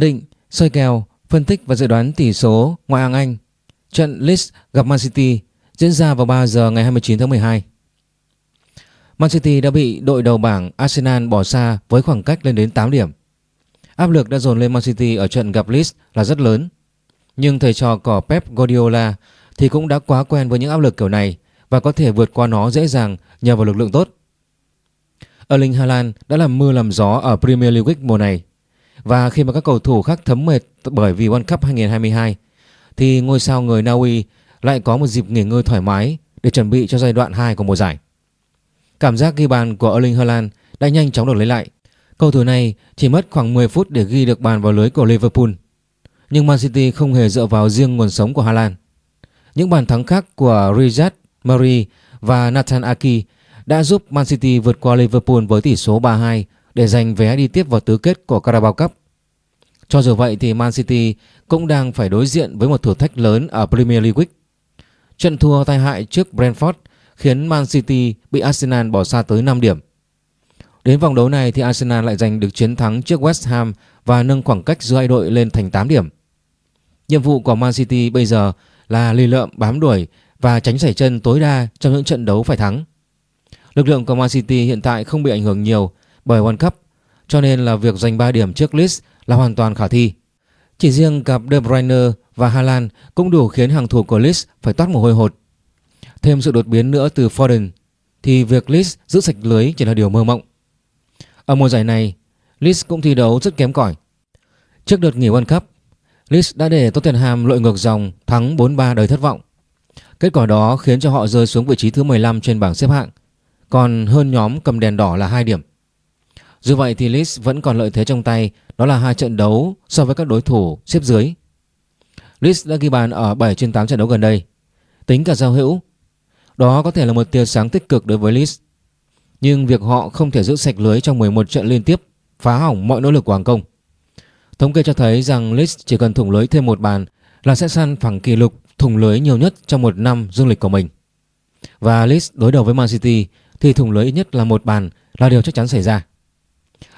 Định, soi kèo, phân tích và dự đoán tỷ số ngoại hạng Anh. Trận Leeds gặp Man City diễn ra vào 3 giờ ngày 29 tháng 12. Man City đã bị đội đầu bảng Arsenal bỏ xa với khoảng cách lên đến 8 điểm. Áp lực đã dồn lên Man City ở trận gặp Leeds là rất lớn. Nhưng thầy trò cỏ Pep Guardiola thì cũng đã quá quen với những áp lực kiểu này và có thể vượt qua nó dễ dàng nhờ vào lực lượng tốt. Erling Haaland đã làm mưa làm gió ở Premier League mùa này. Và khi mà các cầu thủ khác thấm mệt bởi vì World Cup 2022 thì ngôi sao người Na Uy lại có một dịp nghỉ ngơi thoải mái để chuẩn bị cho giai đoạn 2 của mùa giải. Cảm giác ghi bàn của Erling Haaland đã nhanh chóng được lấy lại. Cầu thủ này chỉ mất khoảng 10 phút để ghi được bàn vào lưới của Liverpool. Nhưng Man City không hề dựa vào riêng nguồn sống của Haaland. Những bàn thắng khác của Riyad Mahrez và Nathan Aki đã giúp Man City vượt qua Liverpool với tỷ số 3-2 để giành vé đi tiếp vào tứ kết của Carabao Cup. Cho dù vậy thì Man City cũng đang phải đối diện với một thử thách lớn ở Premier League. Trận thua tai hại trước Brentford khiến Man City bị Arsenal bỏ xa tới 5 điểm. Đến vòng đấu này thì Arsenal lại giành được chiến thắng trước West Ham và nâng khoảng cách giữa hai đội lên thành 8 điểm. Nhiệm vụ của Man City bây giờ là lì lợm, bám đuổi và tránh xảy chân tối đa trong những trận đấu phải thắng. Lực lượng của Man City hiện tại không bị ảnh hưởng nhiều bởi World Cup cho nên là việc giành 3 điểm trước Leeds là hoàn toàn khả thi. Chỉ riêng cặp De Bruyne và Haaland cũng đủ khiến hàng thủ của Leeds phải toát mồ hôi hột. Thêm sự đột biến nữa từ Foden thì việc Leeds giữ sạch lưới chỉ là điều mơ mộng. Ở mùa giải này, Leeds cũng thi đấu rất kém cỏi. Trước đợt nghỉ World Cup, Leeds đã để Tottenham lội ngược dòng thắng 4-3 đầy thất vọng. Kết quả đó khiến cho họ rơi xuống vị trí thứ 15 trên bảng xếp hạng, còn hơn nhóm cầm đèn đỏ là 2 điểm. Dù vậy thì Leeds vẫn còn lợi thế trong tay đó là hai trận đấu so với các đối thủ xếp dưới. Leeds đã ghi bàn ở 7 trên 8 trận đấu gần đây. Tính cả giao hữu, đó có thể là một tia sáng tích cực đối với Leeds. Nhưng việc họ không thể giữ sạch lưới trong 11 trận liên tiếp phá hỏng mọi nỗ lực của hàng công. Thống kê cho thấy rằng Leeds chỉ cần thủng lưới thêm một bàn là sẽ săn phẳng kỷ lục thủng lưới nhiều nhất trong một năm dương lịch của mình. Và Leeds đối đầu với Man City thì thủng lưới ít nhất là một bàn là điều chắc chắn xảy ra.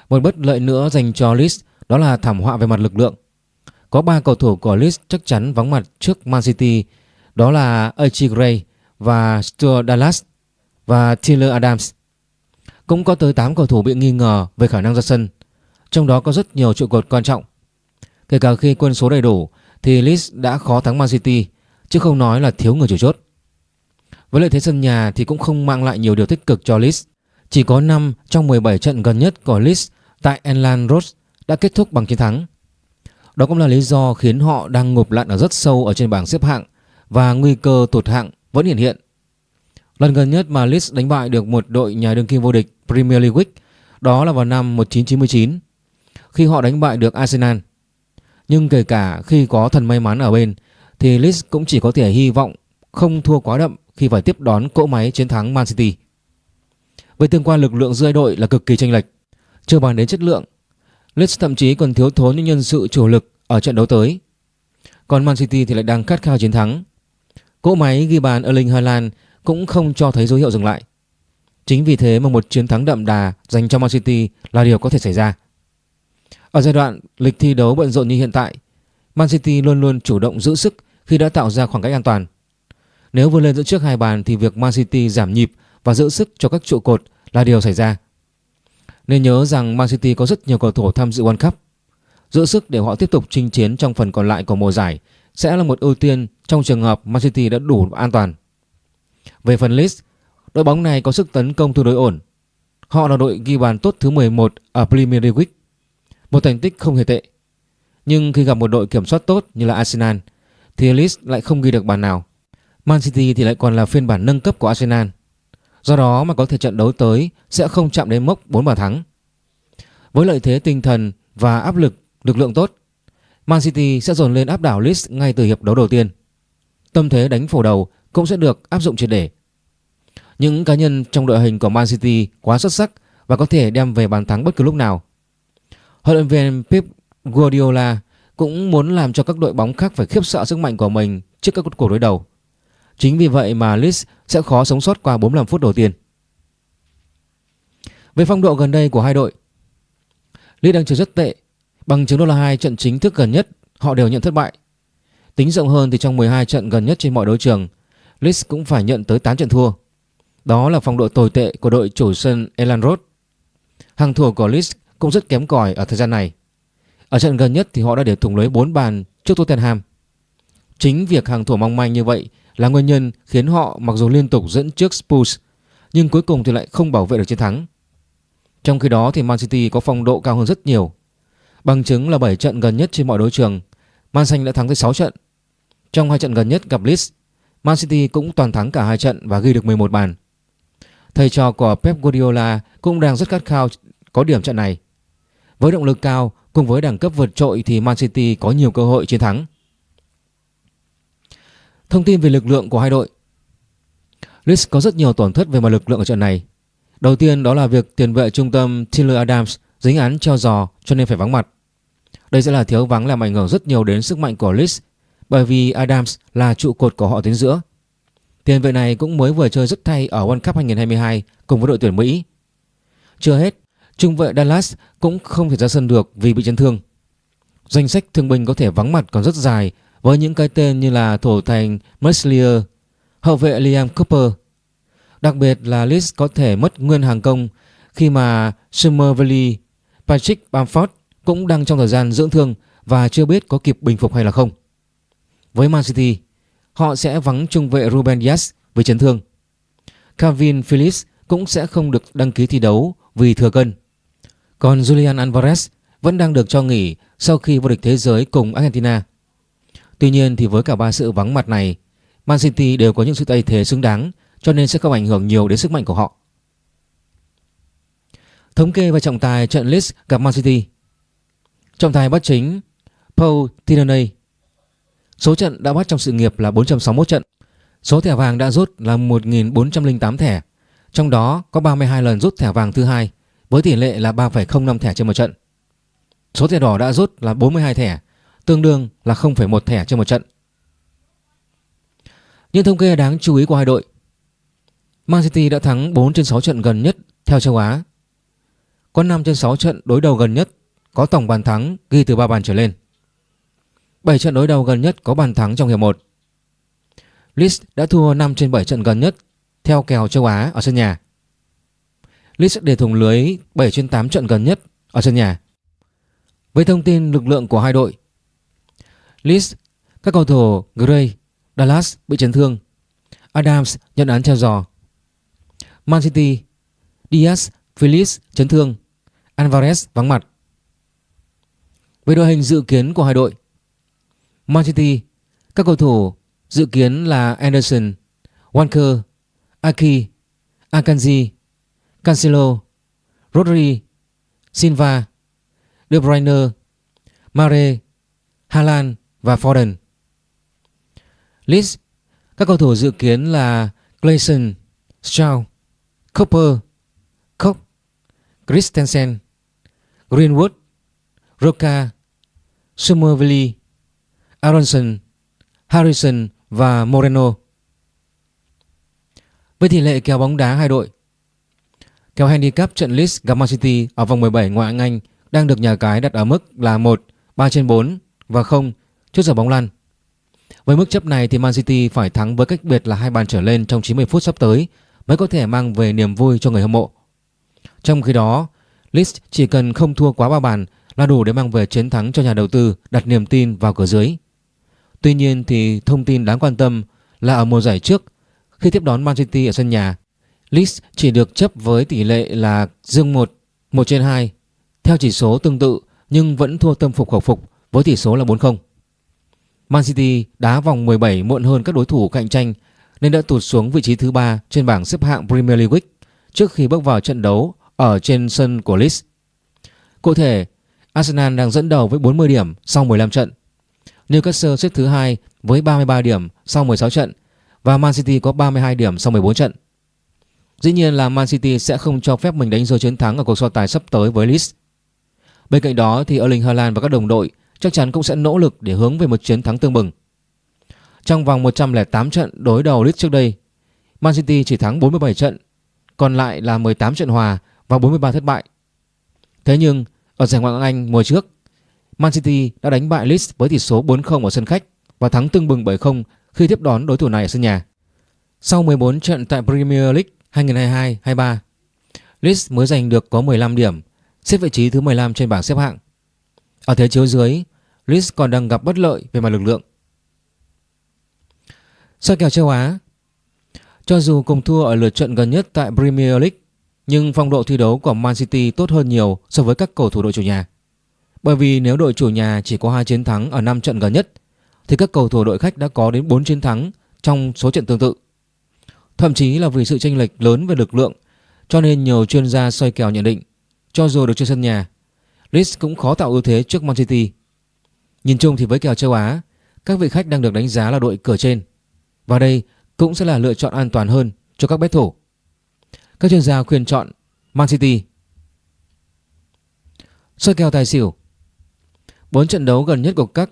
Một bất lợi nữa dành cho Leeds đó là thảm họa về mặt lực lượng. Có 3 cầu thủ của Leeds chắc chắn vắng mặt trước Man City, đó là Archie Gray và Stuart Dallas và Taylor Adams. Cũng có tới 8 cầu thủ bị nghi ngờ về khả năng ra sân, trong đó có rất nhiều trụ cột quan trọng. Kể cả khi quân số đầy đủ thì Leeds đã khó thắng Man City, chứ không nói là thiếu người chủ chốt. Với lợi thế sân nhà thì cũng không mang lại nhiều điều tích cực cho Leeds. Chỉ có 5 trong 17 trận gần nhất của Leeds tại Elland Road đã kết thúc bằng chiến thắng. Đó cũng là lý do khiến họ đang ngụp lặn ở rất sâu ở trên bảng xếp hạng và nguy cơ tụt hạng vẫn hiện hiện. Lần gần nhất mà Leeds đánh bại được một đội nhà đương kim vô địch Premier League đó là vào năm 1999 khi họ đánh bại được Arsenal. Nhưng kể cả khi có thần may mắn ở bên, thì Leeds cũng chỉ có thể hy vọng không thua quá đậm khi phải tiếp đón cỗ máy chiến thắng Man City. Với tương quan lực lượng giữa đội là cực kỳ chênh lệch, chưa bàn đến chất lượng Leeds thậm chí còn thiếu thốn những nhân sự chủ lực ở trận đấu tới. Còn Man City thì lại đang khát khao chiến thắng. Cỗ máy ghi bàn Erling Haaland cũng không cho thấy dấu hiệu dừng lại. Chính vì thế mà một chiến thắng đậm đà dành cho Man City là điều có thể xảy ra. Ở giai đoạn lịch thi đấu bận rộn như hiện tại, Man City luôn luôn chủ động giữ sức khi đã tạo ra khoảng cách an toàn. Nếu vươn lên dẫn trước hai bàn thì việc Man City giảm nhịp và giữ sức cho các trụ cột là điều xảy ra. Nên nhớ rằng Man City có rất nhiều cầu thủ tham dự World Cup. Giữ sức để họ tiếp tục chinh chiến trong phần còn lại của mùa giải sẽ là một ưu tiên trong trường hợp Man City đã đủ an toàn. Về phần Leeds, đội bóng này có sức tấn công tương đối ổn. Họ là đội ghi bàn tốt thứ 11 ở Premier League, một thành tích không hề tệ. Nhưng khi gặp một đội kiểm soát tốt như là Arsenal thì Leeds lại không ghi được bàn nào. Man City thì lại còn là phiên bản nâng cấp của Arsenal. Do đó mà có thể trận đấu tới sẽ không chạm đến mốc 4 bàn thắng. Với lợi thế tinh thần và áp lực lực lượng tốt, Man City sẽ dồn lên áp đảo Leeds ngay từ hiệp đấu đầu tiên. Tâm thế đánh phổ đầu cũng sẽ được áp dụng triệt để. Những cá nhân trong đội hình của Man City quá xuất sắc và có thể đem về bàn thắng bất cứ lúc nào. Huấn luyện viên Pep Guardiola cũng muốn làm cho các đội bóng khác phải khiếp sợ sức mạnh của mình trước các cuộc đối đầu. Chính vì vậy mà Leeds sẽ khó sống sót qua 45 phút đầu tiên. Về phong độ gần đây của hai đội, Leeds đang chơi rất tệ Bằng chứng đó là hai trận chính thức gần nhất họ đều nhận thất bại. Tính rộng hơn thì trong 12 trận gần nhất trên mọi đấu trường, Leeds cũng phải nhận tới 8 trận thua. Đó là phong độ tồi tệ của đội chủ sân Elland Road. Hàng thủ của Leeds cũng rất kém cỏi ở thời gian này. Ở trận gần nhất thì họ đã để thủng lưới 4 bàn trước Tottenham. Chính việc hàng thủ mong manh như vậy là nguyên nhân khiến họ mặc dù liên tục dẫn trước Spurs nhưng cuối cùng thì lại không bảo vệ được chiến thắng. Trong khi đó thì Man City có phong độ cao hơn rất nhiều. Bằng chứng là 7 trận gần nhất trên mọi đấu trường, Man Xanh đã thắng tới 6 trận. Trong hai trận gần nhất gặp Leeds, Man City cũng toàn thắng cả hai trận và ghi được 11 bàn. Thầy trò của Pep Guardiola cũng đang rất khát khao có điểm trận này. Với động lực cao cùng với đẳng cấp vượt trội thì Man City có nhiều cơ hội chiến thắng. Thông tin về lực lượng của hai đội Leeds có rất nhiều tổn thất về mặt lực lượng ở trận này. Đầu tiên đó là việc tiền vệ trung tâm Taylor Adams dính án treo giò cho nên phải vắng mặt. Đây sẽ là thiếu vắng làm ảnh hưởng rất nhiều đến sức mạnh của Leeds bởi vì Adams là trụ cột của họ tuyến giữa. Tiền vệ này cũng mới vừa chơi rất thay ở World Cup 2022 cùng với đội tuyển Mỹ. Chưa hết, trung vệ Dallas cũng không thể ra sân được vì bị chấn thương. Danh sách thương binh có thể vắng mặt còn rất dài với những cái tên như là thủ thành Meslier, hậu vệ Liam Cooper. Đặc biệt là Leeds có thể mất nguyên hàng công khi mà Somerville, Patrick Bamford cũng đang trong thời gian dưỡng thương và chưa biết có kịp bình phục hay là không. Với Man City, họ sẽ vắng trung vệ Ruben Dias với chấn thương. Calvin Phillips cũng sẽ không được đăng ký thi đấu vì thừa cân. Còn Julian Alvarez vẫn đang được cho nghỉ sau khi vô địch thế giới cùng Argentina. Tuy nhiên thì với cả ba sự vắng mặt này, Man City đều có những sự thay thế xứng đáng cho nên sẽ không ảnh hưởng nhiều đến sức mạnh của họ. Thống kê và trọng tài trận Leeds gặp Man City. Trọng tài bắt chính Paul Tierney. Số trận đã bắt trong sự nghiệp là 461 trận. Số thẻ vàng đã rút là 1.408 thẻ. Trong đó có 32 lần rút thẻ vàng thứ hai với tỷ lệ là 3,05 thẻ trên một trận. Số thẻ đỏ đã rút là 42 thẻ, tương đương là 0,1 thẻ trên một trận. Những thống kê đáng chú ý của hai đội. Man City đã thắng 4 trên 6 trận gần nhất theo châu Á. Có 5 trên 6 trận đối đầu gần nhất có tổng bàn thắng ghi từ 3 bàn trở lên. 7 trận đối đầu gần nhất có bàn thắng trong hiệp 1. Leeds đã thua 5 trên 7 trận gần nhất theo kèo châu Á ở sân nhà. Leeds để thủng lưới 7 trên 8 trận gần nhất ở sân nhà. Với thông tin lực lượng của hai đội, Leeds, các cầu thủ Gray, Dallas bị chấn thương, Adams nhận án treo giò. Man City, Diaz, Phillips chấn thương, Alvarez vắng mặt. Về đội hình dự kiến của hai đội, Man City, các cầu thủ dự kiến là Anderson, Walker, Aki, Akanji, Cancelo, Rodri, Silva, De Bruyne, Mare, Haaland và Foden. List các cầu thủ dự kiến là Clayson, Shaw, Cooper, Koch, Christensen, Greenwood, Roca, Somerville, Aronson, Harrison và Moreno. Với tỷ lệ kèo bóng đá hai đội, kèo handicap trận Leeds gặp Man City ở vòng 17 ngoại hạng Anh đang được nhà cái đặt ở mức là 1, 3 trên 4 và 0 trước giờ bóng lăn. Với mức chấp này thì Man City phải thắng với cách biệt là hai bàn trở lên trong 90 phút sắp tới mới có thể mang về niềm vui cho người hâm mộ. Trong khi đó, Leeds chỉ cần không thua quá ba bàn là đủ để mang về chiến thắng cho nhà đầu tư đặt niềm tin vào cửa dưới. Tuy nhiên thì thông tin đáng quan tâm là ở mùa giải trước khi tiếp đón Man City ở sân nhà, Leeds chỉ được chấp với tỷ lệ là dương 1, 1 trên 2 theo chỉ số tương tự nhưng vẫn thua tâm phục khẩu phục với tỷ số là 4-0. Man City đá vòng 17 muộn hơn các đối thủ cạnh tranh nên đã tụt xuống vị trí thứ ba trên bảng xếp hạng Premier League trước khi bước vào trận đấu ở trên sân của Leeds. Cụ thể, Arsenal đang dẫn đầu với 40 điểm sau 15 trận. Newcastle xếp thứ hai với 33 điểm sau 16 trận và Man City có 32 điểm sau 14 trận. Dĩ nhiên là Man City sẽ không cho phép mình đánh rơi chiến thắng ở cuộc so tài sắp tới với Leeds. Bên cạnh đó thì Erling Haaland và các đồng đội chắc chắn cũng sẽ nỗ lực để hướng về một chiến thắng tương bừng. Trong vòng 108 trận đối đầu Leeds trước đây, Man City chỉ thắng 47 trận, còn lại là 18 trận hòa và 43 thất bại. Thế nhưng ở giải Ngoại hạng Anh mùa trước, Man City đã đánh bại Leeds với tỷ số 4-0 ở sân khách và thắng tương bừng 7-0 khi tiếp đón đối thủ này ở sân nhà. Sau 14 trận tại Premier League 2022-23, Leeds mới giành được có 15 điểm, xếp vị trí thứ 15 trên bảng xếp hạng. Ở thế chiếu dưới, Leeds còn đang gặp bất lợi về mặt lực lượng. Soi kèo châu Á Cho dù cùng thua ở lượt trận gần nhất tại Premier League, nhưng phong độ thi đấu của Man City tốt hơn nhiều so với các cầu thủ đội chủ nhà. Bởi vì nếu đội chủ nhà chỉ có 2 chiến thắng ở 5 trận gần nhất, thì các cầu thủ đội khách đã có đến 4 chiến thắng trong số trận tương tự. Thậm chí là vì sự chênh lệch lớn về lực lượng, cho nên nhiều chuyên gia soi kèo nhận định, cho dù được chơi sân nhà, Leeds cũng khó tạo ưu thế trước Man City. Nhìn chung thì với kèo châu Á, các vị khách đang được đánh giá là đội cửa trên. Và đây cũng sẽ là lựa chọn an toàn hơn cho các bet thủ. Các chuyên gia khuyên chọn Man City. Soi kèo tài xỉu Bốn trận đấu gần nhất của các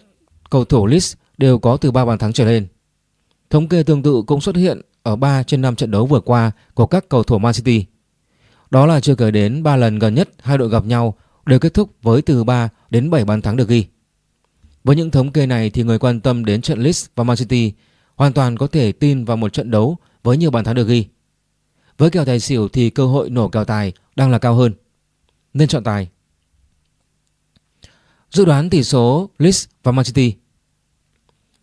cầu thủ Leeds đều có từ 3 bàn thắng trở lên. Thống kê tương tự cũng xuất hiện ở 3 trên 5 trận đấu vừa qua của các cầu thủ Man City. Đó là chưa kể đến 3 lần gần nhất hai đội gặp nhau đều kết thúc với từ 3 đến 7 bàn thắng được ghi. Với những thống kê này thì người quan tâm đến trận Leeds và Man City hoàn toàn có thể tin vào một trận đấu với nhiều bàn thắng được ghi. Với kèo tài xỉu thì cơ hội nổ kèo tài đang là cao hơn. Nên chọn tài. Dự đoán tỷ số Leeds và Man City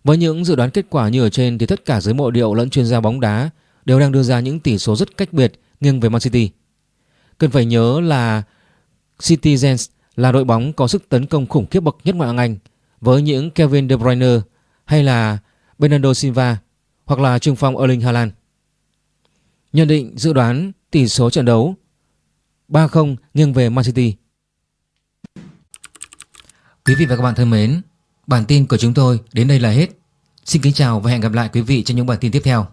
Với những dự đoán kết quả như ở trên thì tất cả giới mộ điệu lẫn chuyên gia bóng đá đều đang đưa ra những tỷ số rất cách biệt nghiêng về Man City. Cần phải nhớ là Citizens là đội bóng có sức tấn công khủng khiếp bậc nhất ngoại hạng Anh với những Kevin De Bruyne hay là Bernardo Silva hoặc là trung phong Erling Haaland. Nhận định dự đoán tỷ số trận đấu 3-0 nghiêng về Man City. Quý vị và các bạn thân mến, bản tin của chúng tôi đến đây là hết. Xin kính chào và hẹn gặp lại quý vị trong những bản tin tiếp theo.